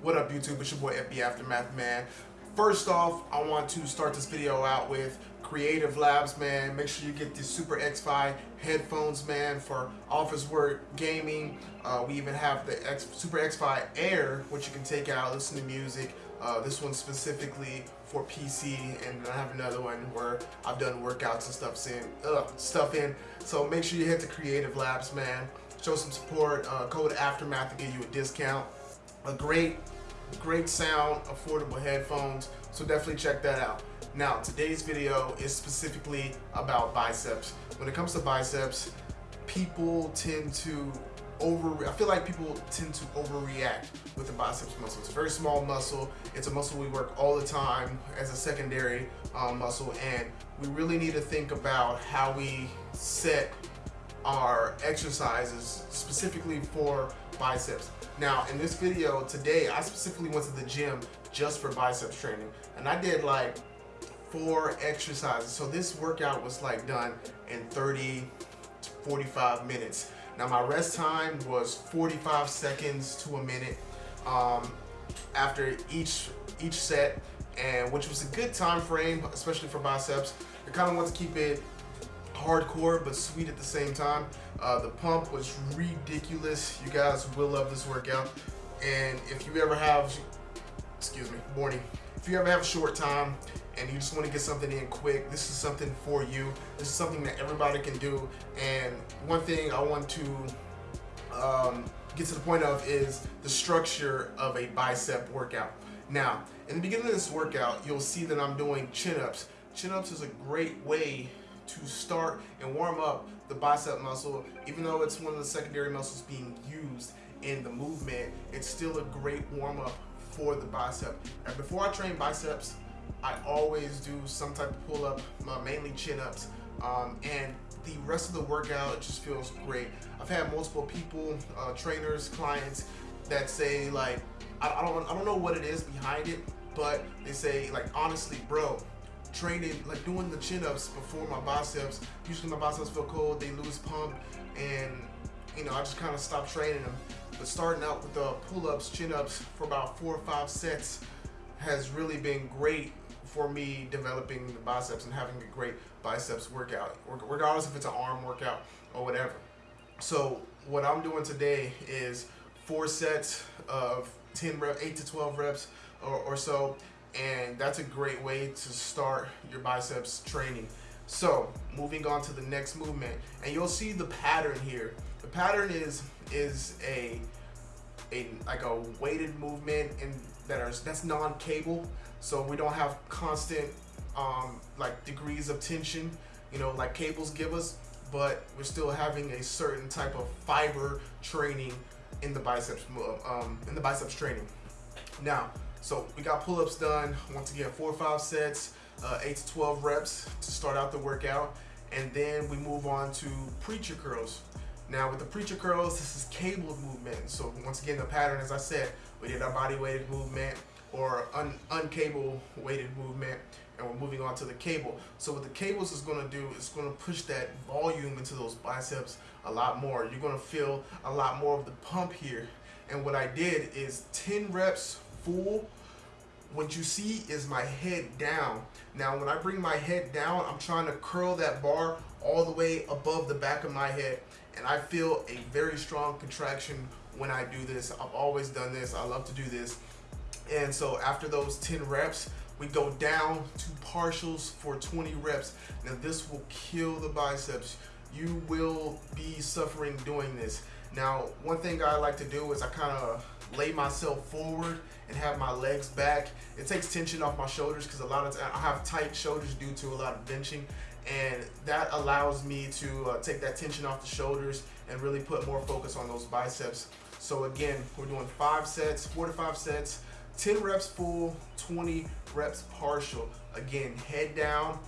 What up YouTube, it's your boy FB Aftermath man. First off, I want to start this video out with Creative Labs man. Make sure you get the Super X-Fi headphones man for office work, gaming. Uh, we even have the X, Super X-Fi Air, which you can take out, listen to music. Uh, this one specifically for PC, and I have another one where I've done workouts and stuff in. Stuff in. So make sure you hit the Creative Labs man. Show some support. Uh, code Aftermath to get you a discount a great, great sound, affordable headphones. So definitely check that out. Now, today's video is specifically about biceps. When it comes to biceps, people tend to over, I feel like people tend to overreact with the biceps muscle. It's a very small muscle. It's a muscle we work all the time as a secondary um, muscle. And we really need to think about how we set our exercises specifically for biceps. Now, in this video today, I specifically went to the gym just for biceps training. And I did like four exercises. So this workout was like done in 30 to 45 minutes. Now my rest time was 45 seconds to a minute um, after each each set, and which was a good time frame, especially for biceps. I kind of want to keep it hardcore but sweet at the same time. Uh, the pump was ridiculous. You guys will love this workout. And if you ever have, excuse me, morning, if you ever have a short time and you just want to get something in quick, this is something for you. This is something that everybody can do. And one thing I want to um, get to the point of is the structure of a bicep workout. Now, in the beginning of this workout, you'll see that I'm doing chin-ups. Chin-ups is a great way to start and warm up the bicep muscle. Even though it's one of the secondary muscles being used in the movement, it's still a great warm up for the bicep. And before I train biceps, I always do some type of pull up, mainly chin ups. Um, and the rest of the workout just feels great. I've had multiple people, uh, trainers, clients that say like, I, I, don't, I don't know what it is behind it, but they say like, honestly, bro, training, like doing the chin-ups before my biceps. Usually my biceps feel cold, they lose pump, and you know, I just kind of stopped training them. But starting out with the pull-ups, chin-ups for about four or five sets has really been great for me developing the biceps and having a great biceps workout, regardless if it's an arm workout or whatever. So what I'm doing today is four sets of 10 reps, 8 to 12 reps or, or so and that's a great way to start your biceps training. So moving on to the next movement, and you'll see the pattern here. The pattern is is a a like a weighted movement and that are that's non-cable, so we don't have constant um, like degrees of tension, you know, like cables give us, but we're still having a certain type of fiber training in the biceps um, in the biceps training. Now, so we got pull-ups done. Once again, four or five sets, uh, eight to 12 reps to start out the workout. And then we move on to preacher curls. Now with the preacher curls, this is cabled movement. So once again, the pattern, as I said, we did our body weighted movement or un uncable weighted movement and we're moving on to the cable. So what the cables is gonna do is gonna push that volume into those biceps a lot more. You're gonna feel a lot more of the pump here. And what I did is 10 reps full, what you see is my head down. Now, when I bring my head down, I'm trying to curl that bar all the way above the back of my head. And I feel a very strong contraction when I do this. I've always done this. I love to do this. And so after those 10 reps, we go down to partials for 20 reps. Now this will kill the biceps. You will be suffering doing this. Now, one thing I like to do is I kind of lay myself forward and have my legs back. It takes tension off my shoulders because a lot of times I have tight shoulders due to a lot of benching and that allows me to uh, take that tension off the shoulders and really put more focus on those biceps. So again, we're doing five sets, four to five sets, 10 reps full, 20 reps partial. Again, head down,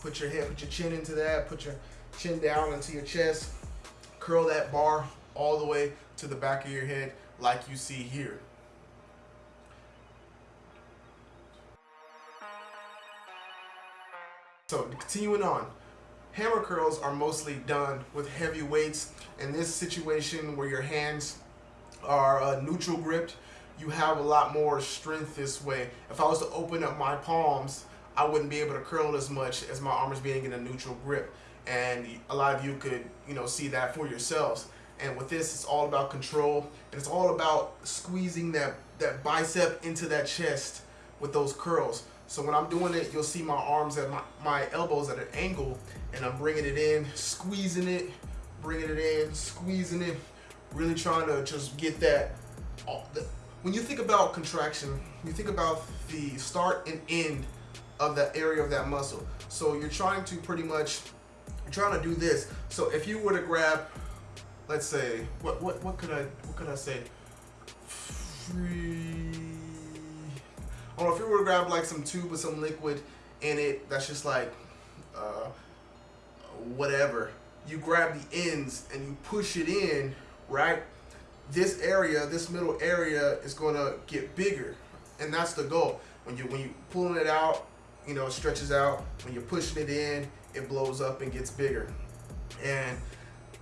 put your head, put your chin into that, put your chin down into your chest, curl that bar all the way to the back of your head like you see here. So continuing on, hammer curls are mostly done with heavy weights. In this situation where your hands are uh, neutral gripped, you have a lot more strength this way. If I was to open up my palms, I wouldn't be able to curl as much as my arms being in a neutral grip. And a lot of you could, you know, see that for yourselves. And with this, it's all about control. And it's all about squeezing that, that bicep into that chest with those curls. So when I'm doing it, you'll see my arms at my, my elbows at an angle and I'm bringing it in, squeezing it, bringing it in, squeezing it, really trying to just get that. When you think about contraction, you think about the start and end of that area of that muscle. So you're trying to pretty much, you're trying to do this. So if you were to grab, let's say, what what what could I what could I say? Free. I if you were to grab like some tube with some liquid in it that's just like uh, whatever. You grab the ends and you push it in, right? This area, this middle area is gonna get bigger. And that's the goal. When you when you pulling it out, you know, it stretches out. When you're pushing it in, it blows up and gets bigger. And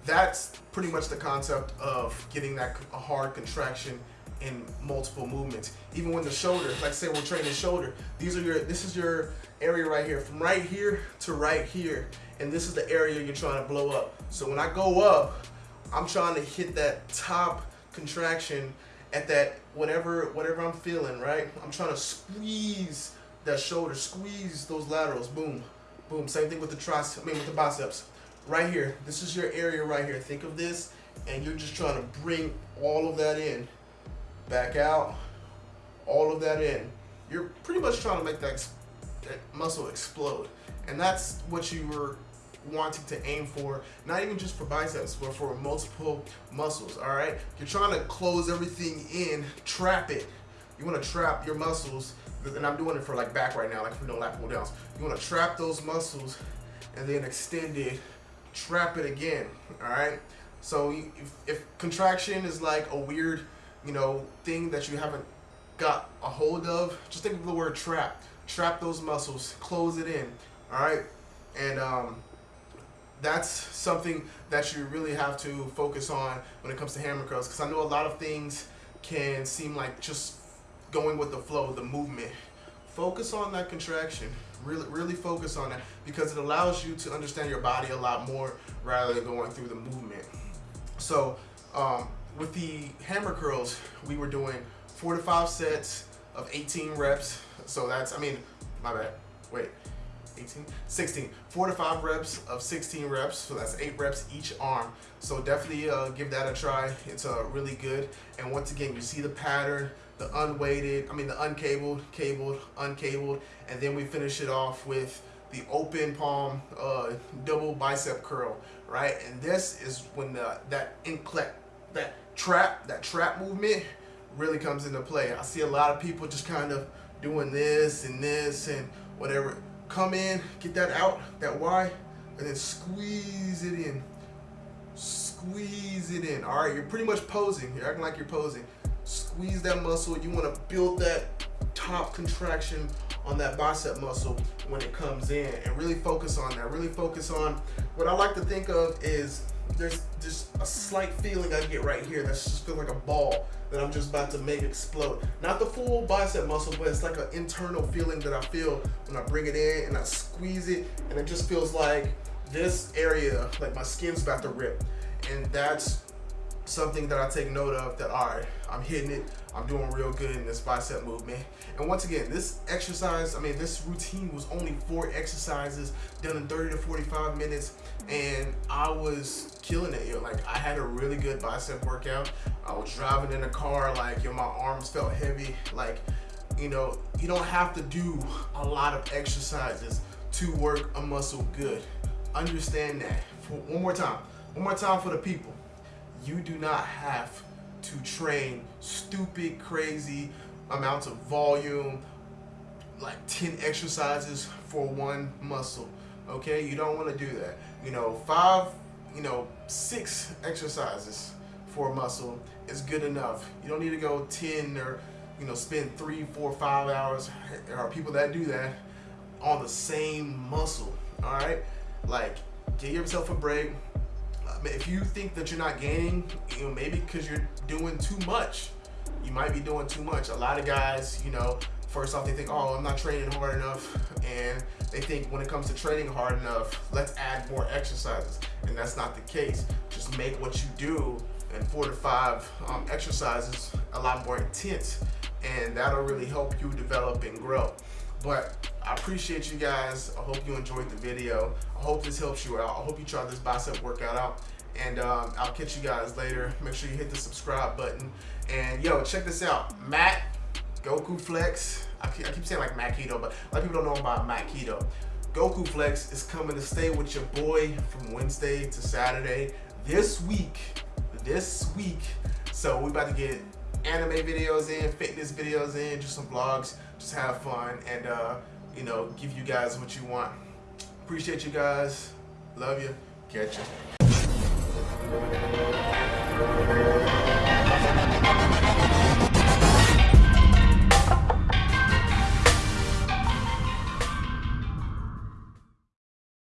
that's pretty much the concept of getting that hard contraction in multiple movements. Even when the shoulder, like say we're training shoulder, these are your, this is your area right here, from right here to right here. And this is the area you're trying to blow up. So when I go up, I'm trying to hit that top contraction at that whatever whatever I'm feeling, right? I'm trying to squeeze that shoulder, squeeze those laterals, boom, boom. Same thing with the triceps, I mean with the biceps. Right here, this is your area right here. Think of this, and you're just trying to bring all of that in. Back out, all of that in. You're pretty much trying to make that, that muscle explode. And that's what you were wanting to aim for, not even just for biceps, but for multiple muscles, all right? You're trying to close everything in, trap it. You wanna trap your muscles, and I'm doing it for like back right now, like for no lat pull downs. You wanna trap those muscles and then extend it, trap it again, all right? So if, if contraction is like a weird, you know, thing that you haven't got a hold of, just think of the word trap. Trap those muscles, close it in, all right? And um, that's something that you really have to focus on when it comes to hammer curls because I know a lot of things can seem like just going with the flow, the movement. Focus on that contraction. Really, really focus on that because it allows you to understand your body a lot more rather than going through the movement. So um, with the hammer curls, we were doing four to five sets of 18 reps. So that's, I mean, my bad, wait. 18, 16, four to five reps of 16 reps. So that's eight reps each arm. So definitely uh, give that a try. It's uh, really good. And once again, you see the pattern, the unweighted, I mean the uncabled, cabled, uncabled, and then we finish it off with the open palm uh, double bicep curl, right? And this is when the, that inclet, that trap, that trap movement really comes into play. I see a lot of people just kind of doing this and this and whatever come in, get that out, that Y, and then squeeze it in. Squeeze it in. All right, you're pretty much posing. You're acting like you're posing. Squeeze that muscle. You want to build that top contraction on that bicep muscle when it comes in and really focus on that. Really focus on what I like to think of is there's just a slight feeling I get right here that's just feel like a ball that I'm just about to make explode. Not the full bicep muscle, but it's like an internal feeling that I feel when I bring it in and I squeeze it and it just feels like this area, like my skin's about to rip. And that's something that I take note of that, all right, I'm hitting it, I'm doing real good in this bicep movement. And once again, this exercise, I mean, this routine was only four exercises done in 30 to 45 minutes. And I was killing it. Yo. Like I had a really good bicep workout. I was driving in a car, like yo, my arms felt heavy. Like, you know, you don't have to do a lot of exercises to work a muscle good. Understand that. For one more time. One more time for the people. You do not have to train stupid, crazy amounts of volume, like 10 exercises for one muscle. Okay, you don't want to do that. You know, five, you know, six exercises for a muscle is good enough. You don't need to go 10 or, you know, spend three, four, five hours. There are people that do that. on the same muscle. All right, like give yourself a break. If you think that you're not gaining, you know, maybe because you're doing too much. You might be doing too much. A lot of guys, you know, first off they think, oh, I'm not training hard enough, and they think when it comes to training hard enough, let's add more exercises, and that's not the case. Just make what you do and four to five um, exercises a lot more intense, and that'll really help you develop and grow. But I appreciate you guys. I hope you enjoyed the video. I hope this helps you out. I hope you try this bicep workout out. And um, I'll catch you guys later. Make sure you hit the subscribe button. And yo, check this out. Matt, Goku Flex. I keep, I keep saying like Matt Keto, but a lot of people don't know about Matt Keto. Goku Flex is coming to stay with your boy from Wednesday to Saturday this week. This week. So we about to get anime videos in, fitness videos in, just some vlogs, just have fun, and uh, you know, give you guys what you want. Appreciate you guys. Love you. Catch you.